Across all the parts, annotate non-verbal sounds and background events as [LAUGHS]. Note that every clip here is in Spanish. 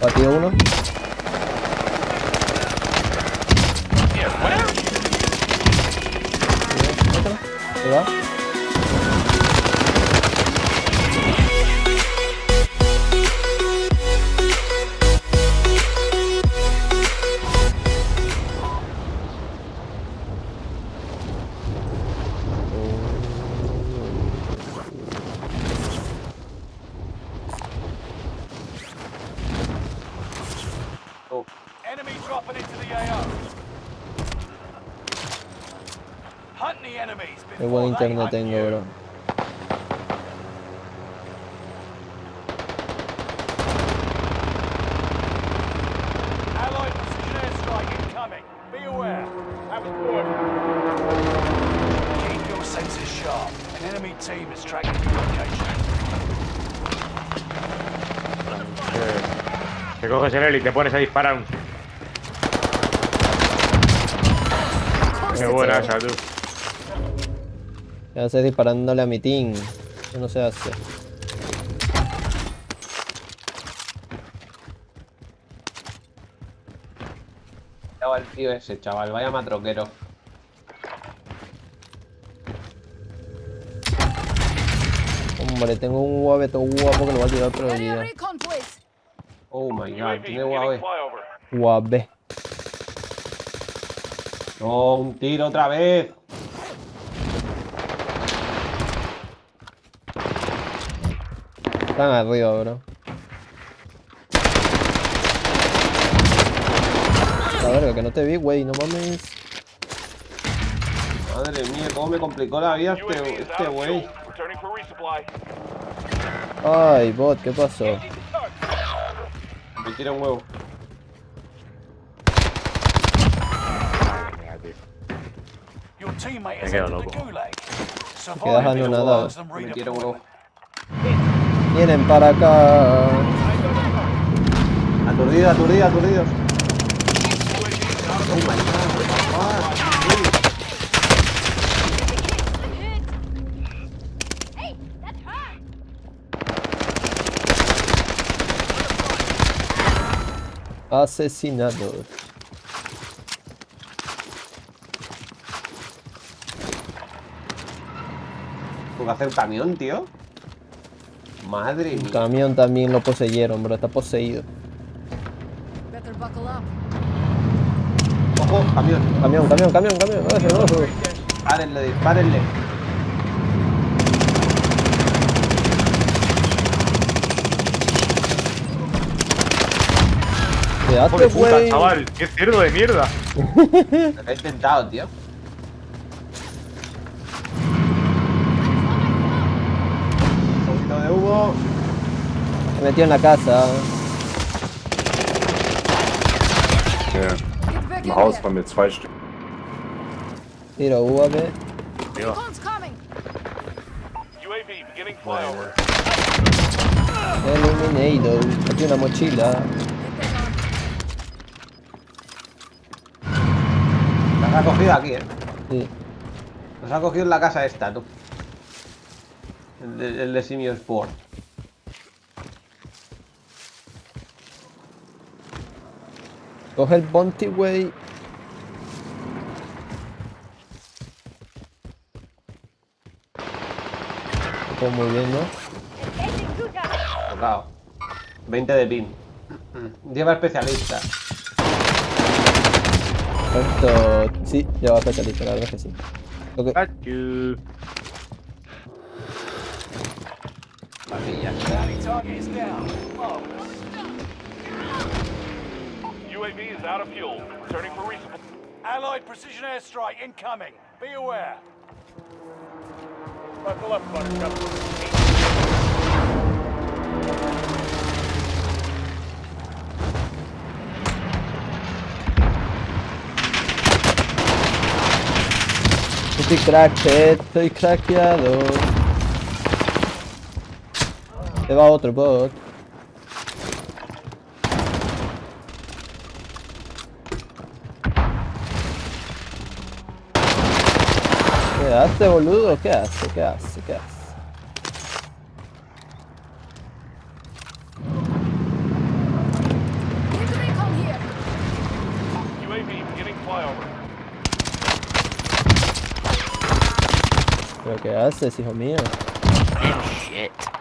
Batido uno. Ahí team is tracking your location. Te coges el heli y te pones a disparar un... Qué buena esa, tú. ¿Qué haces disparándole a mi team? Eso no se hace. Ya va el tío ese, chaval. Vaya matroquero. Hombre, tengo un UAV todo guapo que lo voy a tirar recon, please. Oh my god, tiene flyover. UAV. No, un tiro otra vez. Están arriba, bro. La verga, que no te vi, güey, no mames. Madre mía, cómo me complicó la vida este este güey. Ay, bot, ¿qué pasó? Me tira un huevo. Me quedo loco. quedas anonadado. Me tira un huevo. Vienen para acá. Aturdido, aturdido, aturdido. UAV is out of Oh my god. Sí. Hey, that hurt. Asesinados. ¿Puedo hacer camión, tío? Madre El mía. camión también lo poseyeron, bro. Está poseído. Better buckle up. Ojo, camión. Camión, camión, camión, camión. Ojo, ojo. Dispárenle, dispárenle. Güey. chaval. Qué cerdo de mierda. [LAUGHS] Lo he intentado, tío. Un Se metió en la casa. Ja, im Haus waren mir zwei Stück. UAV beginning flyover. Eliminado. Aquí una mochila. Las ha cogido aquí, eh. Sí. Los ha cogido en la casa esta, tú. El de, el de Simio Sport. Coge el bounty, güey. Todo muy bien, ¿no? Tocado. 20 de pin. Lleva especialista. Perfecto. Sí, lleva especialista, la verdad es que sí. Ok. Achú. Vacilla. Bounty target is down. Oh. Marvelous. UAV is out of fuel. Returning for resupply. Allied precision airstrike incoming. Be aware. Buckle up, Buttercup. Estoy cracked, estoy eh, craqueado. Se va otro, va otro. ¿Qué hace, boludo? ¿Qué hace? ¿Qué hace? ¿Qué hace? ¿Pero qué haces, hijo mío? Oh, shit.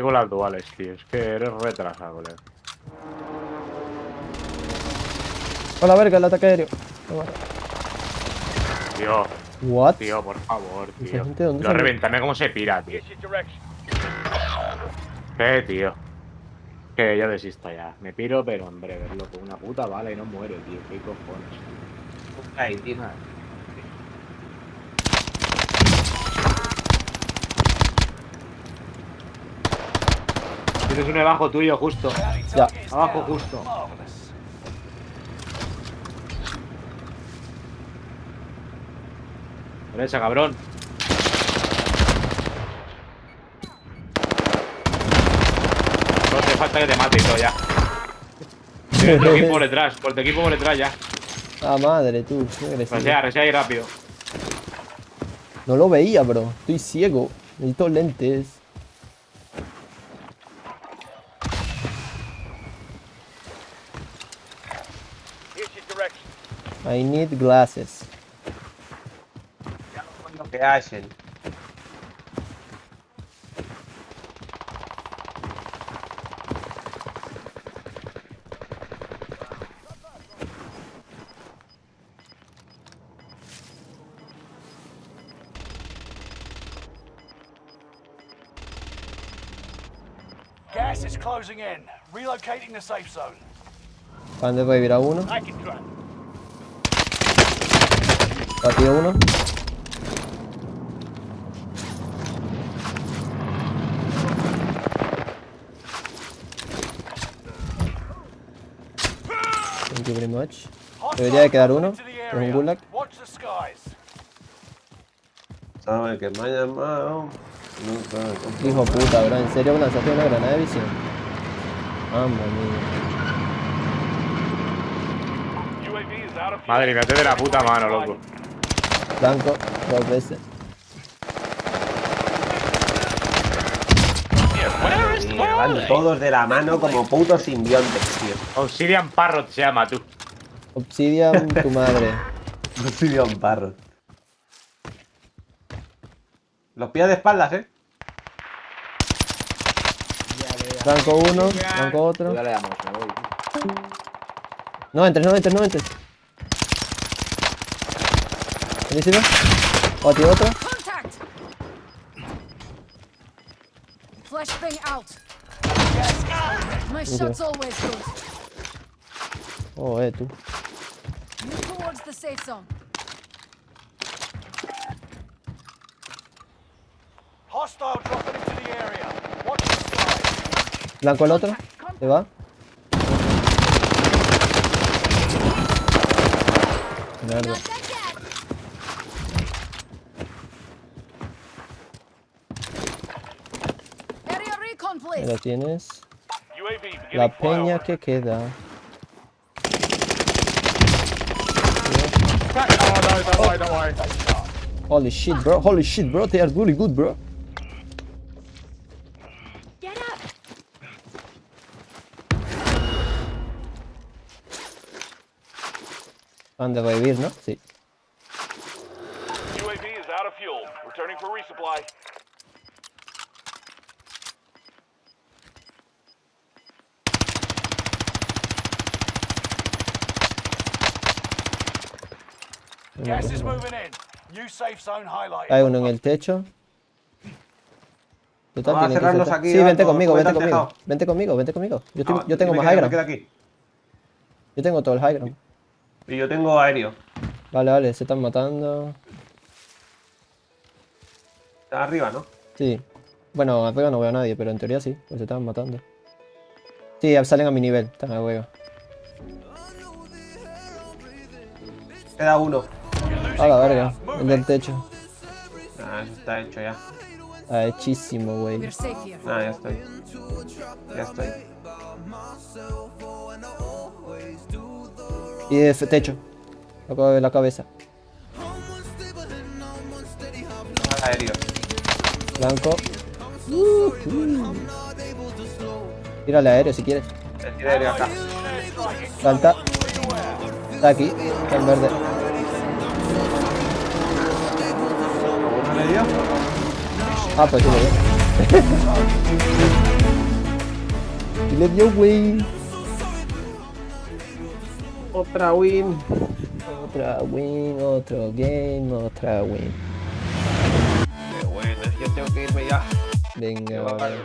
Tengo las duales, tío. Es que eres retrasado, colega. Hola, verga, el ataque aéreo. Tío, What? tío, por favor, ¿Esa tío. gente dónde Lo reventame como se pira, tío. ¿Qué, tío? Que yo desisto ya. Me piro, pero hombre, verlo con una puta bala y no muere, tío. ¿Qué cojones? Ahí, tío. Tienes un debajo tuyo, justo. Ya. Abajo, justo. Derecha, cabrón. No te falta que te mate y todo ya. Tienes tu [LAUGHS] equipo por detrás, por tu equipo por detrás ya. Ah, madre, tú. Resea, resea ahí rápido. No lo veía, bro. Estoy ciego. Necesito lentes. I need glasses. Lo que. Gas is closing in. Relocating the safe zone. Van de revivir a uno. I can try. Batido uno. Thank you very much. Debería de quedar uno. Es un gulag. Sabe que me ha llamado. No sabe cómo. Hijo puta, bro. ¿En serio me lanzaste una granada de visión? Of fuel. Madre mía, te de la puta mano, loco. Blanco, dos veces. Van todos de la mano como putos simbiontes, tío. Obsidian Parrot se llama, tú. Obsidian, tu madre. [LAUGHS] Obsidian Parrot. Los pillas de espaldas, eh. Blanco uno, blanco otro. Ya le damos, me voy. No entres, no entres, no entres. Batido otro. Contact! Flashbang out. My shot's always good. Oh, eh, tú. Move towards the safe zone. Hostile dropping into the area. Watch the skies. Blanco el otro. Se va. Mierda. Ahí please. lo tienes. UAV beginning La peña flyover. que queda. Oh. Holy shit, bro. Holy shit, bro. They are really good, bro. Get up. Han de revivir, ¿no? Sí. UAV is out of fuel. Returning for resupply. Hay uno en el techo. Total, Vamos a ser- aquí, Sí, vente conmigo, ¿cómo vente conmigo. Vente conmigo, vente conmigo. Yo, estoy- Ah, yo tengo más quedo- high ground. aquí. Yo tengo todo el high ground. Y yo tengo aéreo. Vale, vale, se están matando. Está arriba, ¿no? Sí. Bueno, arriba no veo a nadie, pero en teoría sí, pues se estaban matando. Sí, salen a mi nivel, están arriba. Queda uno. A la verga, el del techo. Ah, eso está hecho ya. Ah, hechísimo, güey. Ah, ya estoy. Ya estoy. Y de techo. Acabo de ver la cabeza. Más aéreo. Blanco. Tírale aéreo si quieres. El tiro aéreo acá. Salta. Está aquí, está en verde. Ah, pues sí le [LAUGHS] dio. y le dio, güey. Otra win. Otra win, otro game, otra win. Qué bueno, yo tengo que irme ya. Venga, vale.